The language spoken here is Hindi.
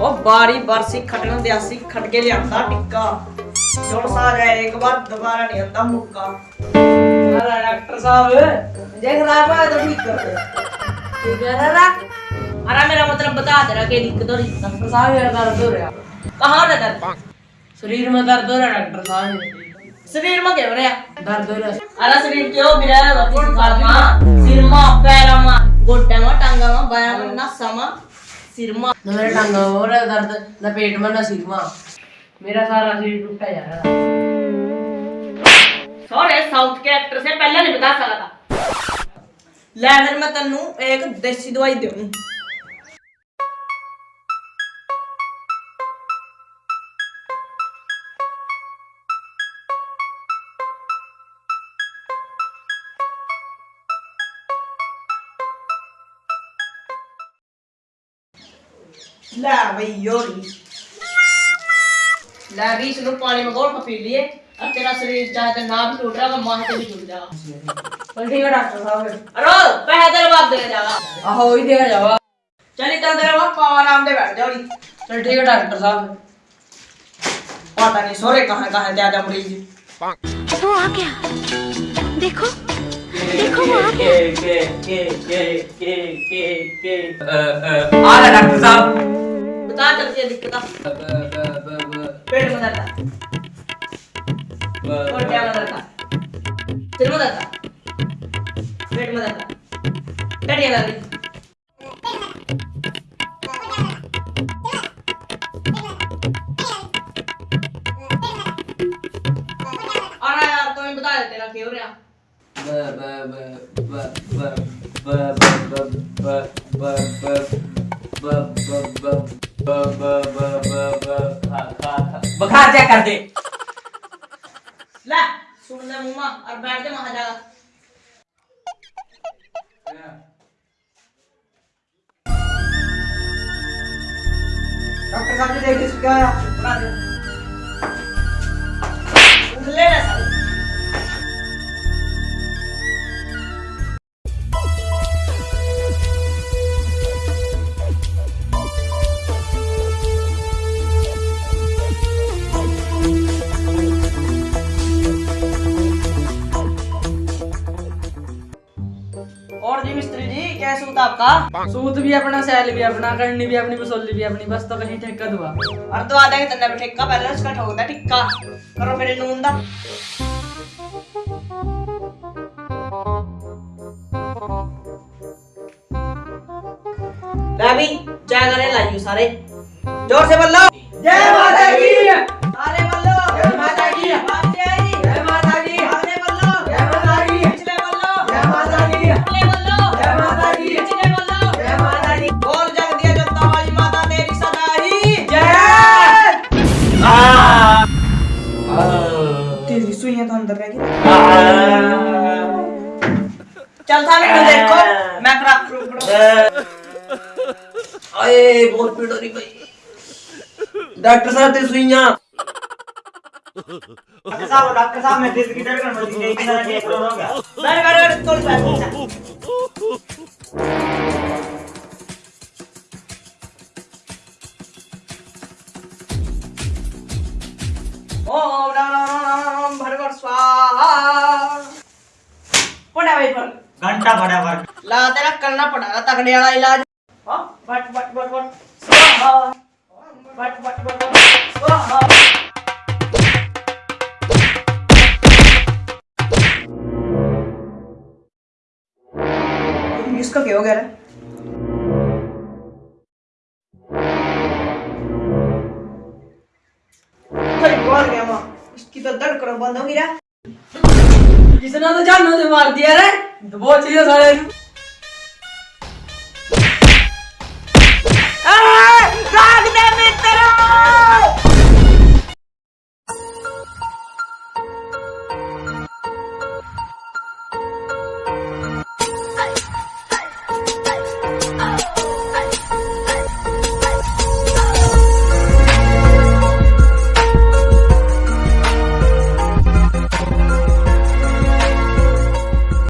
ਉਹ ਬਾਰੀ ਬਰਸੀ ਖਟਣ ਦੇ ਅਸੀਂ ਖਟ ਕੇ ਲਿਆਂਦਾ ਟਿੱਕਾ ਜੋੜ ਸਾ ਜਾਏ ਇੱਕ ਵਾਰ ਦੁਬਾਰਾ ਨਹੀਂ ਆਂਦਾ ਮੁੱਕਾ अरे डॉक्टर साहब ਜੇ ਖਰਾਬ ਹੋਇਆ ਤਾਂ ਠੀਕ ਕਰ ਦੇ ठीक है ना अरे मेरा मतलब बता दे रहा कि दिक्कत हो रही है डॉक्टर साहब मेरा दर्द हो रहा कहाँ है दर्द शरीर में दर्द हो रहा डॉक्टर साहब मेरे शरीर में क्या हो रहा है दर्द हो रहा अरे शरीर क्यों गिरा है वकील साहब मां सिर में पैर में गोड्डे में टांगा में बाया में नसा में सिर में ना मेरे टांग में हो रहा है दर्द ना पेट में ना सिर में मेरा सारा शरीर टूटा जा रहा है सॉरी साउथ के एक्टर से पहले नहीं बता सका था ले फिर मैं तन्नू एक देसी दवाई લાવી યોરી લાવી સનો પાણી માં ગોળ પી લીએ अब तेरा शरीर चाहे तो नाभ टूट रहा माह से भी टूट जाएगा जल्दी का डॉक्टर साहब अरे पैसा तेरे बाप देगा जावा आहो ही देगा जावा चल इतना तेरे बाप आराम दे बैठ जाओ चल ठीक है डॉक्टर साहब पता नहीं सोरे कहां कहां ज्यादा मरीज वो आ गया देखो देखो वो आ गया के के के के के के आ रहा डॉक्टर साहब बता चलती है दिक्कत पेट में दर्द है गोड्डे में दर्द है सिर में दर्द है पेट में दर्द है टटिया दर्द है। अरे यार तुम्हें बता दे तेरा क्यों रहा बुखार चेक कर दे ला सुन ले मुम्मा और बैठ जा वहाँ जाकर डॉक्टर साहब जी देखिए क्या जी कैसे होता आपका? सूत भी अपना सैल भी अपना करनी भी अपनी बसोली भी अपनी बस तो कहीं ठेका दुआ। और तो आ देंगे तन्ने पे ठेका पहले उसका ठोकता टिक्का करो फिर नून दा। रवि जय करे लाइयो सारे। ज़ोर से बोलो। जय सुइयाँ अंदर चल था मैं देखो। मैं क्रैक करूँ अरे बहुत पीड़ हो रही भाई। डॉक्टर साहब तेरी सुइयाँ। डॉक्टर साहब डॉक्टर साहब मैं दिस की धड़कन बढ़ गई इतना ठीक हो गया। मैं कर कर तोड़ पैसे स्वाहा। पड़ा भाई पर घंटा बड़ा वर्क ला तेरा करना पड़ेगा तगड़े वाला इलाज. हाँ बट बट बट बट. स्वाहा. बट बट बट बट. स्वाहा. इसका क्या हो? गया रे बोल गया माँ। इसकी तो धड़कन बंद हो गई किसने तो जानू मार दिया रे? बहुत चीज़ें सारे